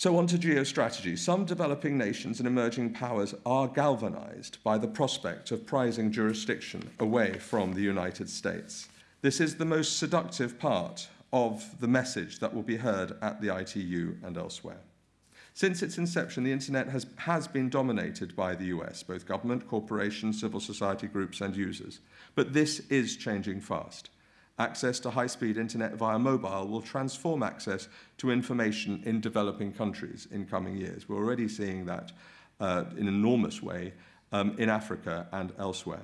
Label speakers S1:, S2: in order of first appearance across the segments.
S1: So, on to geostrategy. Some developing nations and emerging powers are galvanized by the prospect of prizing jurisdiction away from the United States. This is the most seductive part of the message that will be heard at the ITU and elsewhere. Since its inception, the internet has, has been dominated by the US, both government, corporations, civil society groups, and users. But this is changing fast. Access to high-speed internet via mobile will transform access to information in developing countries in coming years. We're already seeing that uh, in an enormous way um, in Africa and elsewhere.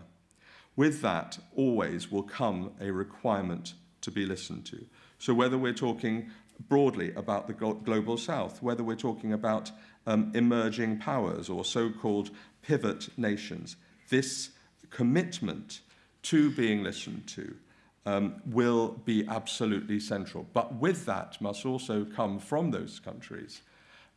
S1: With that, always will come a requirement to be listened to. So whether we're talking broadly about the global south, whether we're talking about um, emerging powers or so-called pivot nations, this commitment to being listened to um, will be absolutely central. But with that must also come from those countries,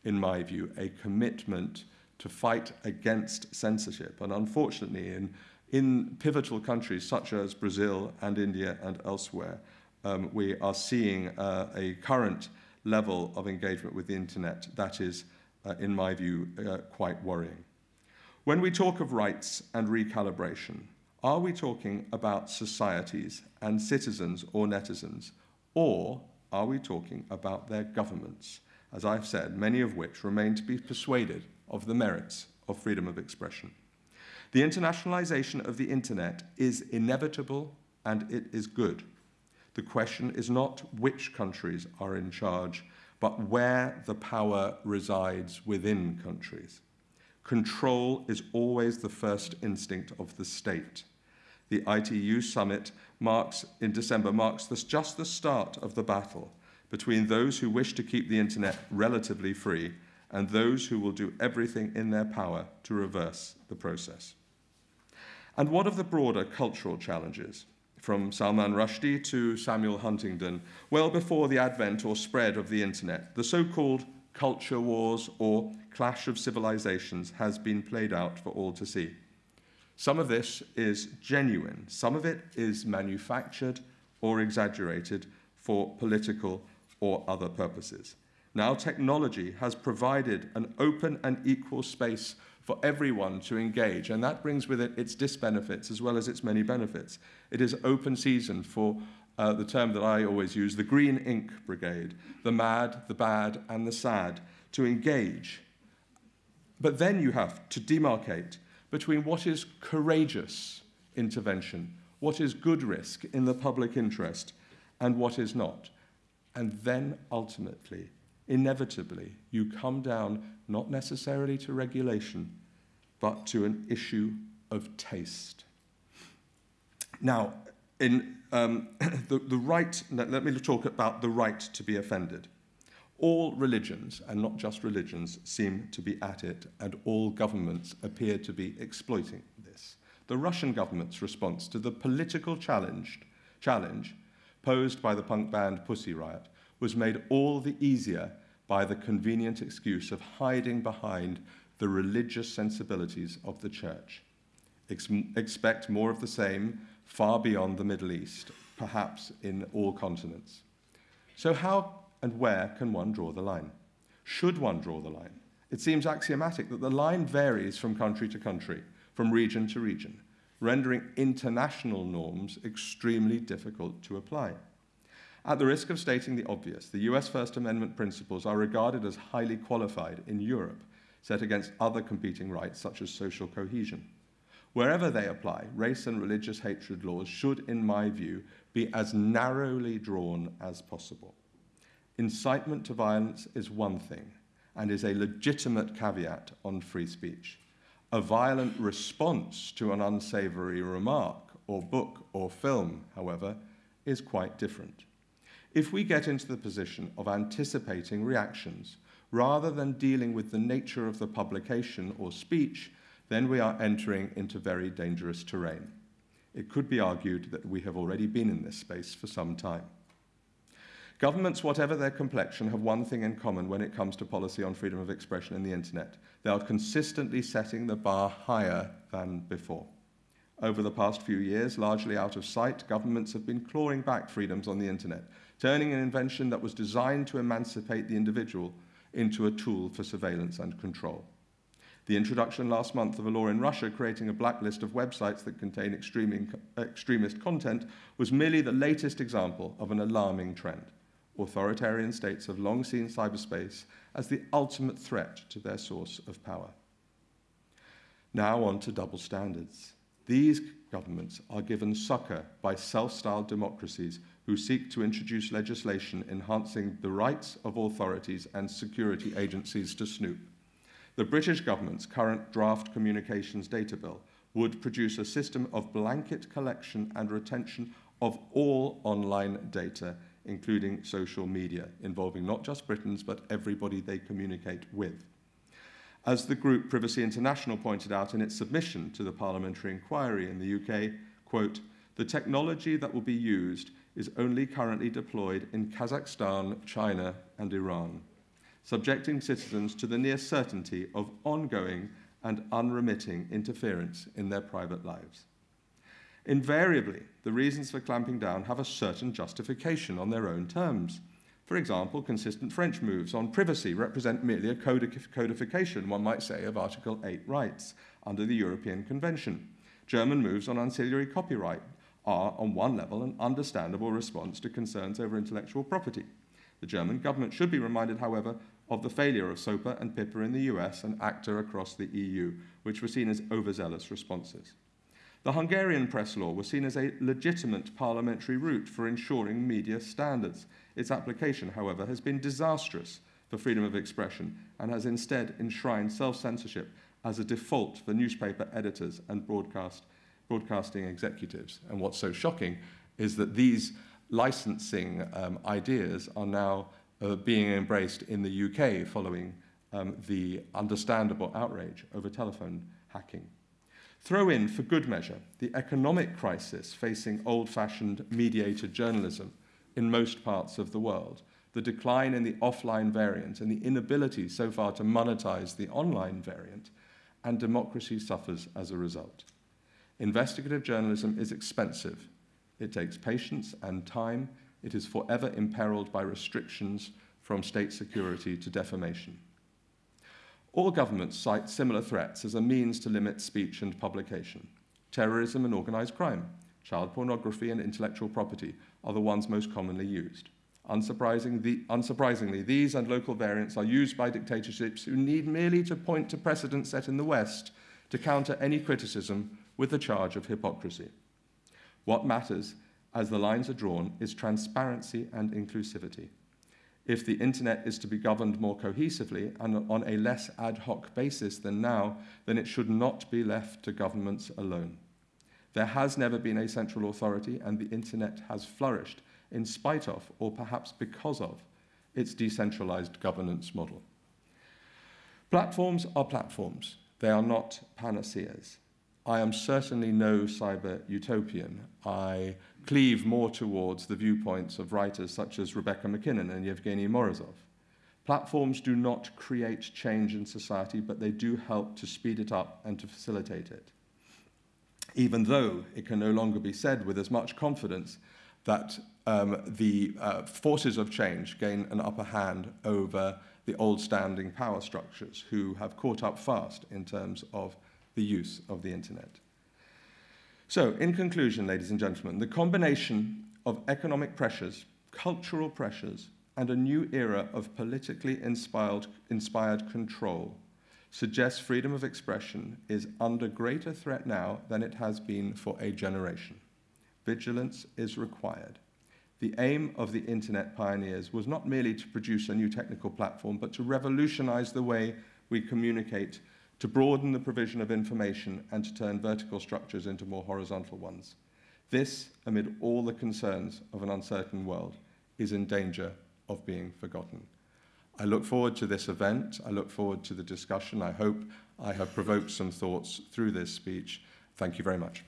S1: in my view, a commitment to fight against censorship. And unfortunately, in, in pivotal countries such as Brazil and India and elsewhere, um, we are seeing uh, a current level of engagement with the internet that is, uh, in my view, uh, quite worrying. When we talk of rights and recalibration, are we talking about societies and citizens or netizens, or are we talking about their governments, as I've said, many of which remain to be persuaded of the merits of freedom of expression? The internationalization of the internet is inevitable and it is good. The question is not which countries are in charge, but where the power resides within countries. Control is always the first instinct of the state. The ITU summit marks, in December marks this, just the start of the battle between those who wish to keep the internet relatively free and those who will do everything in their power to reverse the process. And what of the broader cultural challenges? From Salman Rushdie to Samuel Huntington, well before the advent or spread of the internet, the so-called culture wars or clash of civilizations has been played out for all to see. Some of this is genuine, some of it is manufactured or exaggerated for political or other purposes. Now, technology has provided an open and equal space for everyone to engage, and that brings with it its disbenefits as well as its many benefits. It is open season for uh, the term that I always use, the green ink brigade, the mad, the bad, and the sad, to engage. But then you have to demarcate between what is courageous intervention, what is good risk in the public interest, and what is not. And then ultimately, inevitably, you come down not necessarily to regulation, but to an issue of taste. Now, in um, the, the right, let me talk about the right to be offended. All religions, and not just religions, seem to be at it, and all governments appear to be exploiting this. The Russian government's response to the political challenge, challenge posed by the punk band Pussy Riot was made all the easier by the convenient excuse of hiding behind the religious sensibilities of the church. Ex expect more of the same far beyond the Middle East, perhaps in all continents. So how and where can one draw the line? Should one draw the line? It seems axiomatic that the line varies from country to country, from region to region, rendering international norms extremely difficult to apply. At the risk of stating the obvious, the US First Amendment principles are regarded as highly qualified in Europe, set against other competing rights such as social cohesion. Wherever they apply, race and religious hatred laws should, in my view, be as narrowly drawn as possible. Incitement to violence is one thing and is a legitimate caveat on free speech. A violent response to an unsavory remark or book or film, however, is quite different. If we get into the position of anticipating reactions rather than dealing with the nature of the publication or speech, then we are entering into very dangerous terrain. It could be argued that we have already been in this space for some time. Governments, whatever their complexion, have one thing in common when it comes to policy on freedom of expression in the internet. They are consistently setting the bar higher than before. Over the past few years, largely out of sight, governments have been clawing back freedoms on the internet, turning an invention that was designed to emancipate the individual into a tool for surveillance and control. The introduction last month of a law in Russia creating a blacklist of websites that contain extremist content was merely the latest example of an alarming trend. Authoritarian states have long seen cyberspace as the ultimate threat to their source of power. Now on to double standards. These governments are given succor by self-styled democracies who seek to introduce legislation enhancing the rights of authorities and security agencies to snoop. The British government's current draft communications data bill would produce a system of blanket collection and retention of all online data, including social media, involving not just Britons, but everybody they communicate with. As the group Privacy International pointed out in its submission to the parliamentary inquiry in the UK, quote, the technology that will be used is only currently deployed in Kazakhstan, China, and Iran subjecting citizens to the near certainty of ongoing and unremitting interference in their private lives. Invariably, the reasons for clamping down have a certain justification on their own terms. For example, consistent French moves on privacy represent merely a codification, one might say, of Article 8 rights under the European Convention. German moves on ancillary copyright are, on one level, an understandable response to concerns over intellectual property. The German government should be reminded, however, of the failure of SOPA and PIPA in the US and ACTA across the EU, which were seen as overzealous responses. The Hungarian press law was seen as a legitimate parliamentary route for ensuring media standards. Its application, however, has been disastrous for freedom of expression and has instead enshrined self-censorship as a default for newspaper editors and broadcast, broadcasting executives. And what's so shocking is that these licensing um, ideas are now uh, being embraced in the UK following um, the understandable outrage over telephone hacking. Throw in, for good measure, the economic crisis facing old-fashioned mediated journalism in most parts of the world, the decline in the offline variant and the inability so far to monetize the online variant, and democracy suffers as a result. Investigative journalism is expensive. It takes patience and time it is forever imperiled by restrictions from state security to defamation. All governments cite similar threats as a means to limit speech and publication. Terrorism and organized crime, child pornography and intellectual property are the ones most commonly used. Unsurprising the, unsurprisingly, these and local variants are used by dictatorships who need merely to point to precedent set in the West to counter any criticism with the charge of hypocrisy. What matters as the lines are drawn, is transparency and inclusivity. If the internet is to be governed more cohesively and on a less ad hoc basis than now, then it should not be left to governments alone. There has never been a central authority and the internet has flourished in spite of, or perhaps because of, its decentralized governance model. Platforms are platforms. They are not panaceas. I am certainly no cyber utopian. I cleave more towards the viewpoints of writers such as Rebecca MacKinnon and Yevgeny Morozov. Platforms do not create change in society, but they do help to speed it up and to facilitate it. Even though it can no longer be said with as much confidence that um, the uh, forces of change gain an upper hand over the old standing power structures who have caught up fast in terms of the use of the internet. So, in conclusion, ladies and gentlemen, the combination of economic pressures, cultural pressures, and a new era of politically inspired, inspired control suggests freedom of expression is under greater threat now than it has been for a generation. Vigilance is required. The aim of the internet pioneers was not merely to produce a new technical platform, but to revolutionize the way we communicate to broaden the provision of information and to turn vertical structures into more horizontal ones. This, amid all the concerns of an uncertain world, is in danger of being forgotten. I look forward to this event. I look forward to the discussion. I hope I have provoked some thoughts through this speech. Thank you very much.